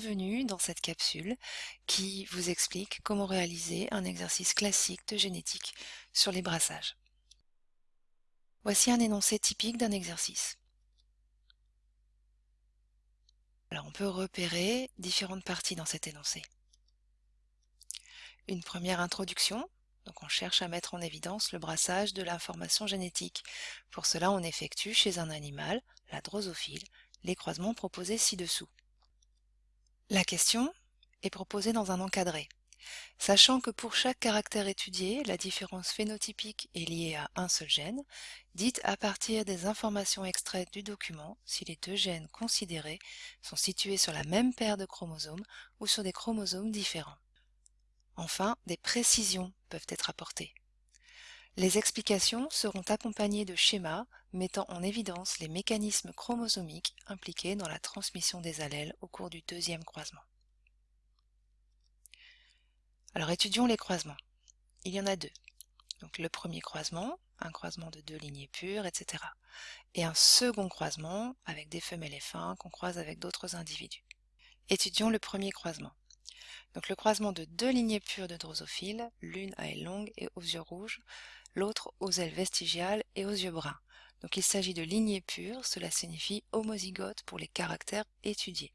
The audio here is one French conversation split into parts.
bienvenue dans cette capsule qui vous explique comment réaliser un exercice classique de génétique sur les brassages. Voici un énoncé typique d'un exercice. Alors on peut repérer différentes parties dans cet énoncé. Une première introduction, donc on cherche à mettre en évidence le brassage de l'information génétique. Pour cela on effectue chez un animal, la drosophile, les croisements proposés ci-dessous. La question est proposée dans un encadré. Sachant que pour chaque caractère étudié, la différence phénotypique est liée à un seul gène, dite à partir des informations extraites du document si les deux gènes considérés sont situés sur la même paire de chromosomes ou sur des chromosomes différents. Enfin, des précisions peuvent être apportées. Les explications seront accompagnées de schémas mettant en évidence les mécanismes chromosomiques impliqués dans la transmission des allèles au cours du deuxième croisement. Alors étudions les croisements. Il y en a deux. Donc le premier croisement, un croisement de deux lignées pures, etc. Et un second croisement avec des femelles et fins qu'on croise avec d'autres individus. Étudions le premier croisement. Donc le croisement de deux lignées pures de drosophiles, l'une à ailes longues et aux yeux rouges, l'autre aux ailes vestigiales et aux yeux bruns. Donc il s'agit de lignées pures, cela signifie homozygote pour les caractères étudiés.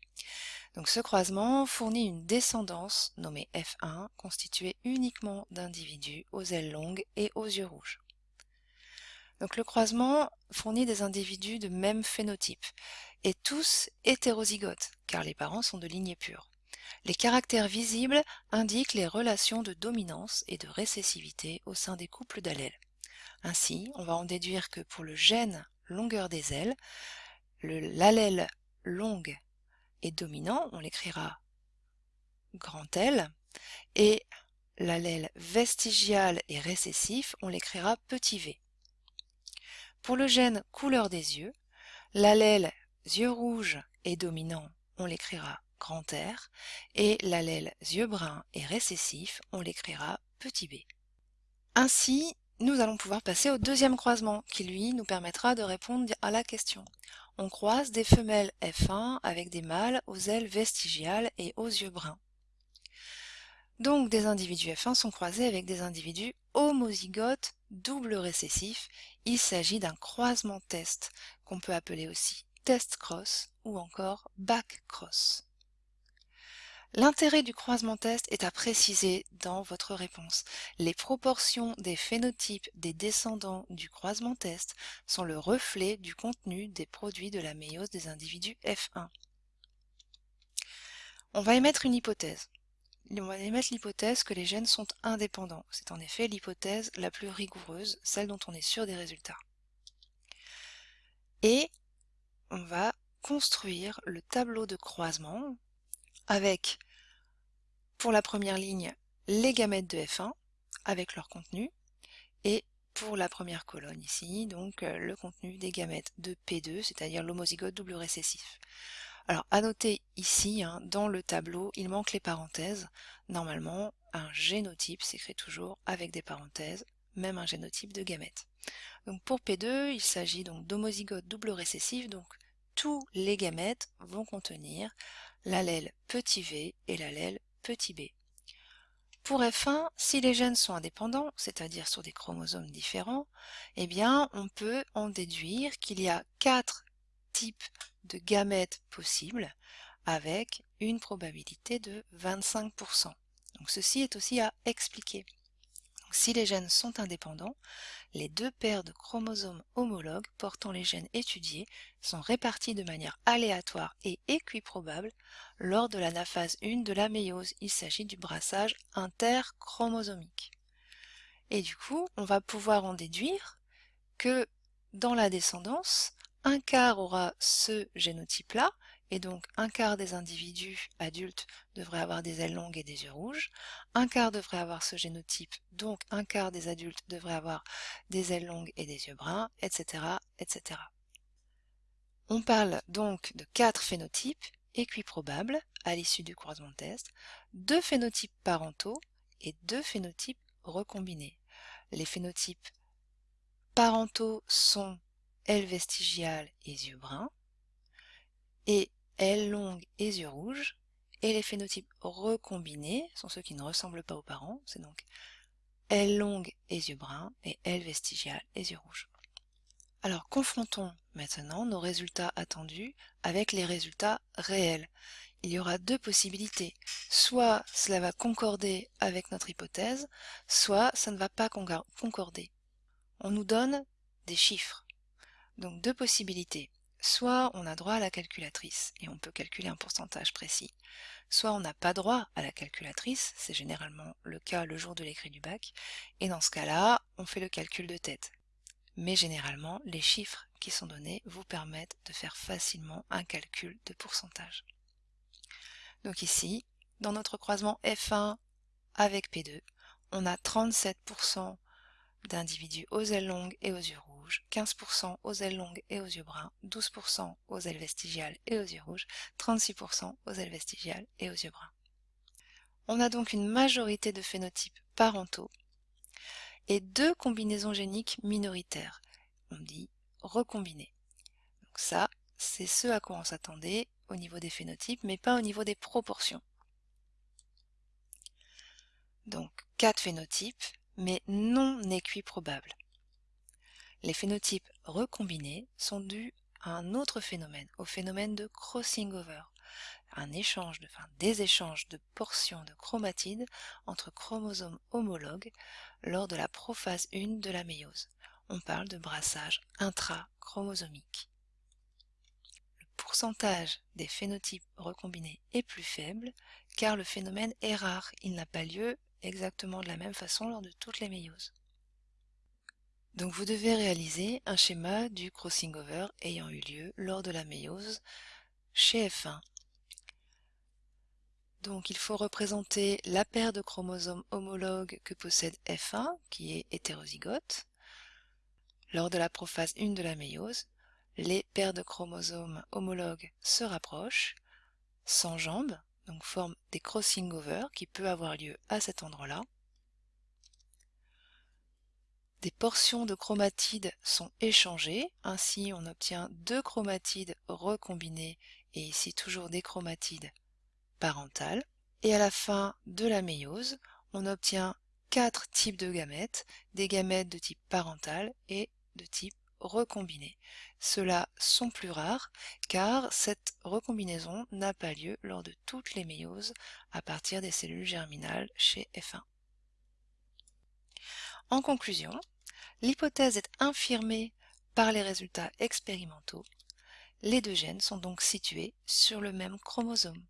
Donc ce croisement fournit une descendance nommée F1 constituée uniquement d'individus aux ailes longues et aux yeux rouges. Donc le croisement fournit des individus de même phénotype et tous hétérozygotes car les parents sont de lignées pures. Les caractères visibles indiquent les relations de dominance et de récessivité au sein des couples d'allèles. Ainsi, on va en déduire que pour le gène longueur des ailes, l'allèle longue est dominant, on l'écrira grand L, et l'allèle vestigial et récessif, on l'écrira petit v. Pour le gène couleur des yeux, l'allèle yeux rouges est dominant, on l'écrira grand R, et l'allèle yeux bruns et récessif, on l'écrira petit b. Ainsi, nous allons pouvoir passer au deuxième croisement, qui lui nous permettra de répondre à la question. On croise des femelles F1 avec des mâles aux ailes vestigiales et aux yeux bruns. Donc des individus F1 sont croisés avec des individus homozygotes double récessifs. Il s'agit d'un croisement test, qu'on peut appeler aussi test cross ou encore back cross. L'intérêt du croisement test est à préciser dans votre réponse. Les proportions des phénotypes des descendants du croisement test sont le reflet du contenu des produits de la méiose des individus F1. On va émettre une hypothèse. On va émettre l'hypothèse que les gènes sont indépendants. C'est en effet l'hypothèse la plus rigoureuse, celle dont on est sûr des résultats. Et on va construire le tableau de croisement avec pour la première ligne les gamètes de F1 avec leur contenu et pour la première colonne ici, donc euh, le contenu des gamètes de P2, c'est-à-dire l'homozygote double récessif. Alors à noter ici, hein, dans le tableau, il manque les parenthèses. Normalement, un génotype s'écrit toujours avec des parenthèses, même un génotype de gamètes. Donc pour P2, il s'agit donc d'homozygote double récessif, donc tous les gamètes vont contenir l'allèle petit v et l'allèle Pour F1, si les gènes sont indépendants, c'est-à-dire sur des chromosomes différents, eh bien on peut en déduire qu'il y a quatre types de gamètes possibles avec une probabilité de 25%. Donc ceci est aussi à expliquer. Si les gènes sont indépendants, les deux paires de chromosomes homologues portant les gènes étudiés sont répartis de manière aléatoire et équiprobable lors de l'anaphase 1 de la méiose. Il s'agit du brassage interchromosomique. Et du coup, on va pouvoir en déduire que dans la descendance, un quart aura ce génotype-là, et donc un quart des individus adultes devraient avoir des ailes longues et des yeux rouges, un quart devrait avoir ce génotype, donc un quart des adultes devraient avoir des ailes longues et des yeux bruns, etc. etc. On parle donc de quatre phénotypes équiprobables à l'issue du croisement de test, deux phénotypes parentaux et deux phénotypes recombinés. Les phénotypes parentaux sont ailes vestigiales et yeux bruns, et ailes longues et yeux rouges, Et les phénotypes recombinés sont ceux qui ne ressemblent pas aux parents, c'est donc L longue et yeux bruns et L vestigial et yeux rouges. Alors confrontons maintenant nos résultats attendus avec les résultats réels. Il y aura deux possibilités. Soit cela va concorder avec notre hypothèse, soit ça ne va pas concorder. On nous donne des chiffres. Donc deux possibilités. Soit on a droit à la calculatrice et on peut calculer un pourcentage précis, soit on n'a pas droit à la calculatrice, c'est généralement le cas le jour de l'écrit du bac, et dans ce cas-là, on fait le calcul de tête. Mais généralement, les chiffres qui sont donnés vous permettent de faire facilement un calcul de pourcentage. Donc ici, dans notre croisement F1 avec P2, on a 37% d'individus aux ailes longues et aux yeux rouges, 15% aux ailes longues et aux yeux bruns, 12% aux ailes vestigiales et aux yeux rouges, 36% aux ailes vestigiales et aux yeux bruns. On a donc une majorité de phénotypes parentaux et deux combinaisons géniques minoritaires. On dit recombinés. Donc ça, c'est ce à quoi on s'attendait au niveau des phénotypes, mais pas au niveau des proportions. Donc quatre phénotypes, mais non équiprobables. Les phénotypes recombinés sont dus à un autre phénomène, au phénomène de crossing over, un échange de, enfin, des échanges de portions de chromatides entre chromosomes homologues lors de la prophase 1 de la méiose. On parle de brassage intrachromosomique. Le pourcentage des phénotypes recombinés est plus faible car le phénomène est rare, il n'a pas lieu exactement de la même façon lors de toutes les méioses. Donc vous devez réaliser un schéma du crossing over ayant eu lieu lors de la méiose chez F1. Donc il faut représenter la paire de chromosomes homologues que possède F1, qui est hétérozygote. Lors de la prophase 1 de la méiose, les paires de chromosomes homologues se rapprochent, s'enjambent, donc forment des crossing over qui peut avoir lieu à cet endroit-là. Des portions de chromatides sont échangées, ainsi on obtient deux chromatides recombinées et ici toujours des chromatides parentales. Et à la fin de la méiose, on obtient quatre types de gamètes, des gamètes de type parental et de type recombinés. Ceux-là sont plus rares car cette recombinaison n'a pas lieu lors de toutes les méioses à partir des cellules germinales chez F1. En conclusion, l'hypothèse est infirmée par les résultats expérimentaux. Les deux gènes sont donc situés sur le même chromosome.